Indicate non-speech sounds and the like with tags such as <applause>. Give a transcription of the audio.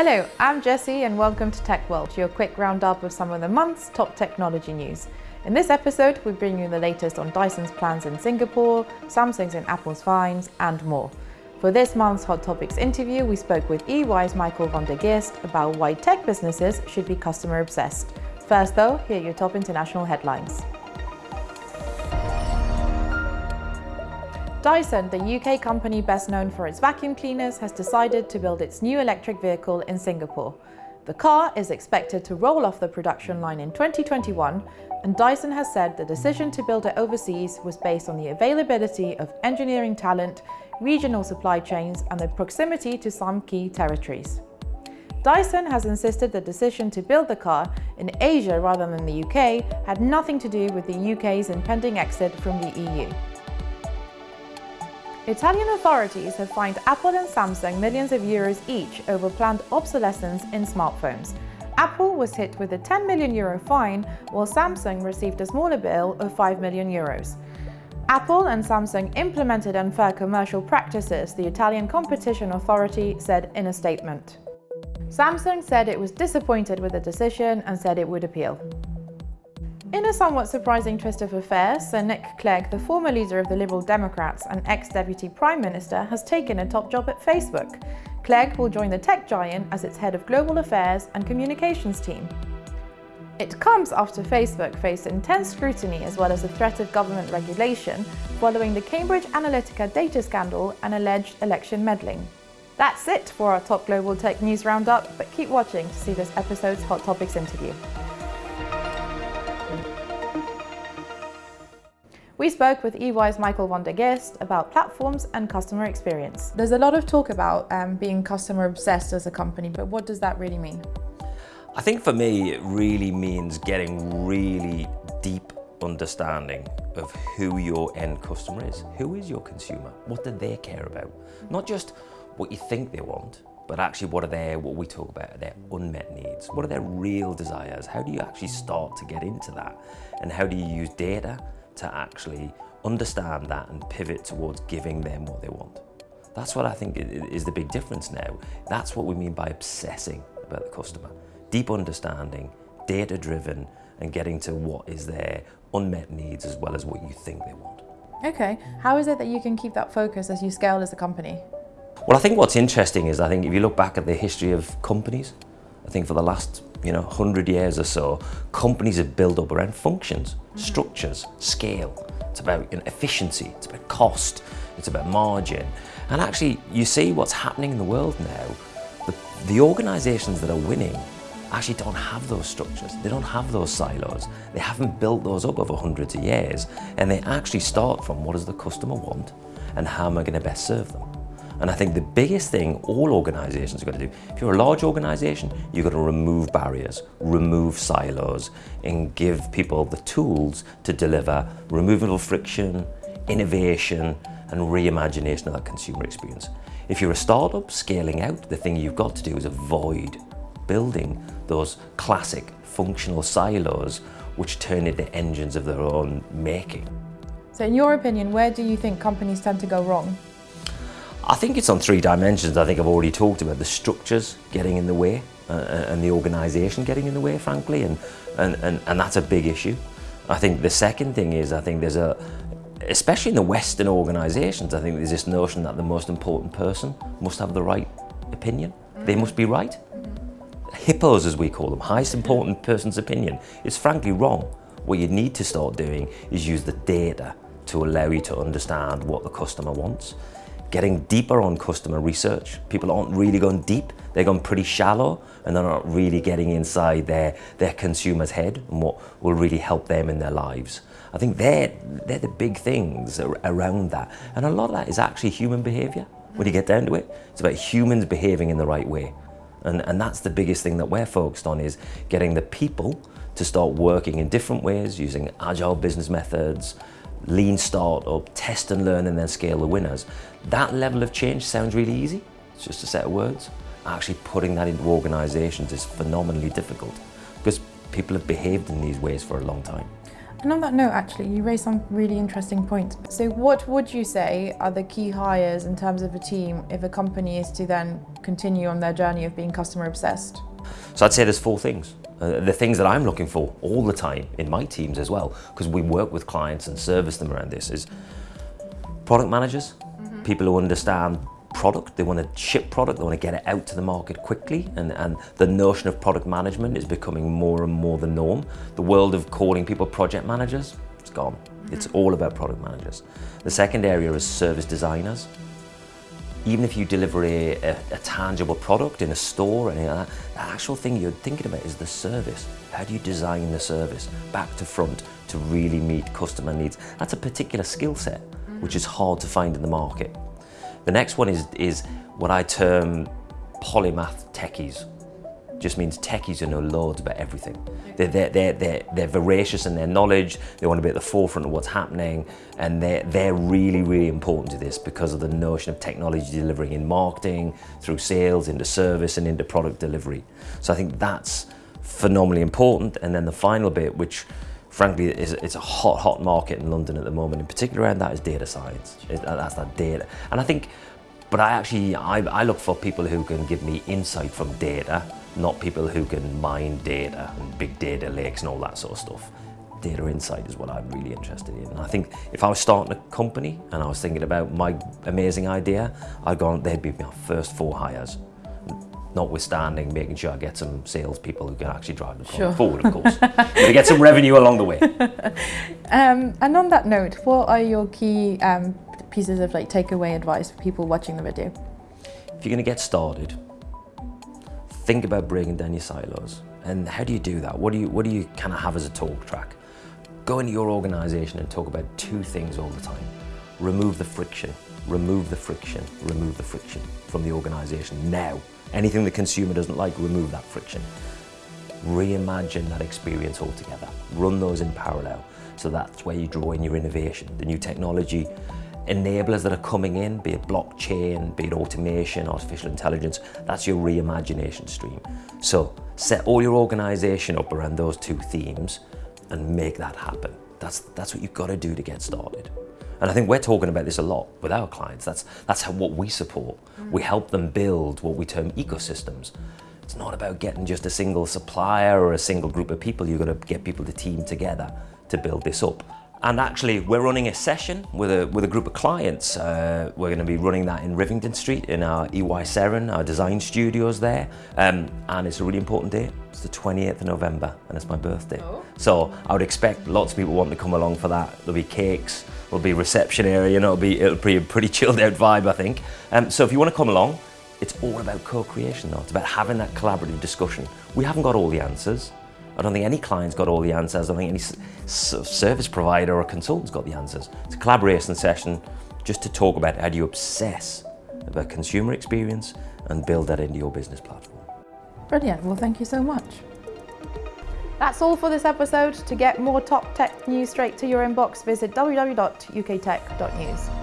Hello, I'm Jessie and welcome to Tech World, your quick roundup of some of the month's top technology news. In this episode, we bring you the latest on Dyson's plans in Singapore, Samsung's and Apple's fines, and more. For this month's Hot Topics interview, we spoke with EY's Michael van der Geest about why tech businesses should be customer obsessed. First though, here are your top international headlines. Dyson, the UK company best known for its vacuum cleaners, has decided to build its new electric vehicle in Singapore. The car is expected to roll off the production line in 2021, and Dyson has said the decision to build it overseas was based on the availability of engineering talent, regional supply chains, and the proximity to some key territories. Dyson has insisted the decision to build the car in Asia rather than the UK had nothing to do with the UK's impending exit from the EU. Italian authorities have fined Apple and Samsung millions of euros each over planned obsolescence in smartphones. Apple was hit with a 10 million euro fine, while Samsung received a smaller bill of 5 million euros. Apple and Samsung implemented unfair commercial practices, the Italian competition authority said in a statement. Samsung said it was disappointed with the decision and said it would appeal. In a somewhat surprising twist of affairs, Sir Nick Clegg, the former leader of the Liberal Democrats and ex-deputy prime minister, has taken a top job at Facebook. Clegg will join the tech giant as its head of global affairs and communications team. It comes after Facebook faced intense scrutiny as well as the threat of government regulation following the Cambridge Analytica data scandal and alleged election meddling. That's it for our top global tech news roundup, but keep watching to see this episode's Hot Topics interview. We spoke with EY's Michael van der Geest about platforms and customer experience. There's a lot of talk about um, being customer obsessed as a company, but what does that really mean? I think for me, it really means getting really deep understanding of who your end customer is. Who is your consumer? What do they care about? Not just what you think they want, but actually what are their, what we talk about, their unmet needs? What are their real desires? How do you actually start to get into that? And how do you use data to actually understand that and pivot towards giving them what they want. That's what I think is the big difference now. That's what we mean by obsessing about the customer. Deep understanding, data-driven, and getting to what is their unmet needs as well as what you think they want. Okay, how is it that you can keep that focus as you scale as a company? Well, I think what's interesting is I think if you look back at the history of companies, I think for the last you know, 100 years or so, companies have built up around functions, mm structures, scale. It's about you know, efficiency, it's about cost, it's about margin. And actually, you see what's happening in the world now. The, the organizations that are winning actually don't have those structures. They don't have those silos. They haven't built those up over hundreds of years. And they actually start from what does the customer want and how am I going to best serve them? And I think the biggest thing all organizations have got to do, if you're a large organization, you've got to remove barriers, remove silos, and give people the tools to deliver removal of friction, innovation, and reimagination of that consumer experience. If you're a startup scaling out, the thing you've got to do is avoid building those classic functional silos which turn into engines of their own making. So in your opinion, where do you think companies tend to go wrong? I think it's on three dimensions. I think I've already talked about the structures getting in the way uh, uh, and the organisation getting in the way, frankly, and, and, and, and that's a big issue. I think the second thing is I think there's a, especially in the Western organisations, I think there's this notion that the most important person must have the right opinion. They must be right. Hippos, as we call them, highest important person's opinion, is frankly wrong. What you need to start doing is use the data to allow you to understand what the customer wants getting deeper on customer research. People aren't really going deep, they're going pretty shallow and they're not really getting inside their, their consumer's head and what will really help them in their lives. I think they're, they're the big things around that. And a lot of that is actually human behavior. When you get down to it, it's about humans behaving in the right way. And, and that's the biggest thing that we're focused on is getting the people to start working in different ways, using agile business methods, lean startup, test and learn and then scale the winners. That level of change sounds really easy, it's just a set of words. Actually putting that into organisations is phenomenally difficult because people have behaved in these ways for a long time. And on that note, actually, you raised some really interesting points. So, what would you say are the key hires in terms of a team if a company is to then continue on their journey of being customer obsessed? So, I'd say there's four things. Uh, the things that I'm looking for all the time in my teams as well, because we work with clients and service them around this, is product managers, mm-hmm. people who understand product, they want to ship product, they want to get it out to the market quickly, and, and the notion of product management is becoming more and more the norm. The world of calling people project managers, it's gone. Mm-hmm. It's all about product managers. The second area is service designers. Even if you deliver a, a, a tangible product in a store, and the actual thing you're thinking about is the service. How do you design the service back to front to really meet customer needs? That's a particular skill set, which is hard to find in the market. The next one is, is what I term polymath techies. Just means techies who know loads about everything. They're, they're, they're, they're, they're voracious in their knowledge, they want to be at the forefront of what's happening, and they're, they're really, really important to this because of the notion of technology delivering in marketing, through sales, into service, and into product delivery. So I think that's phenomenally important. And then the final bit, which frankly, is, it's a hot, hot market in London at the moment. In particular, around that is data science. It, that's that data, and I think. But I actually, I, I look for people who can give me insight from data, not people who can mine data and big data lakes and all that sort of stuff. Data insight is what I'm really interested in. And I think if I was starting a company and I was thinking about my amazing idea, I'd go on, they'd be my first four hires notwithstanding making sure I get some salespeople who can actually drive the sure. forward, of course. to get some revenue along the way. <laughs> Um, and on that note, what are your key um, pieces of like takeaway advice for people watching the video? If you're going to get started, think about breaking down your silos. And how do you do that? What do you what do you kind of have as a talk track? Go into your organization and talk about two things all the time. Remove the friction, remove the friction, remove the friction from the organization now Anything the consumer doesn't like, remove that friction. Reimagine that experience altogether. Run those in parallel. So that's where you draw in your innovation, the new technology enablers that are coming in, be it blockchain, be it automation, artificial intelligence, that's your reimagination stream. So set all your organization up around those two themes and make that happen. That's, that's what you've got to do to get started. And I think we're talking about this a lot with our clients. That's, that's how, what we support. Mm. We help them build what we term ecosystems. It's not about getting just a single supplier or a single group of people. You've got to get people to team together to build this up. And actually, we're running a session with a, with a group of clients. Uh, we're going to be running that in Rivington Street in our EY Seren, our design studios there. Um, and it's a really important day. It's the 28th of November, and it's my birthday. Oh. So I would expect lots of people wanting to come along for that. There'll be cakes, there'll be reception area, you know, it'll be, it'll be a pretty <laughs> chilled out vibe, I think. Um, so if you want to come along, it's all about co-creation though. It's about having that collaborative discussion. We haven't got all the answers. I don't think any client's got all the answers. I don't think any service provider or consultant's got the answers. It's a collaboration session just to talk about how do you obsess about consumer experience and build that into your business platform. Brilliant. Well, thank you so much. That's all for this episode. To get more top tech news straight to your inbox, visit www.uktech.news.